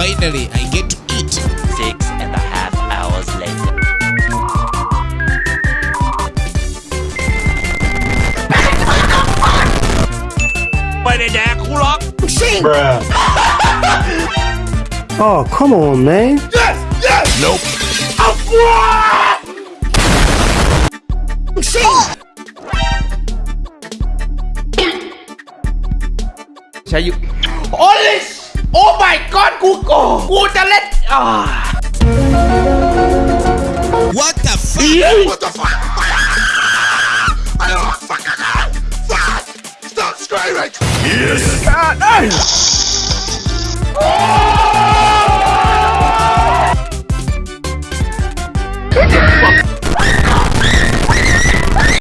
finally I get to eat. Six and a half hours later. Bruh. oh, come on, man. Yes! Yes! Nope. Oh, Shall you? Holy กูโกกูจะเล่นอ่า ah. What the fuck? What the fuck I don't Fuck. Stop screaming. Yes. Ah,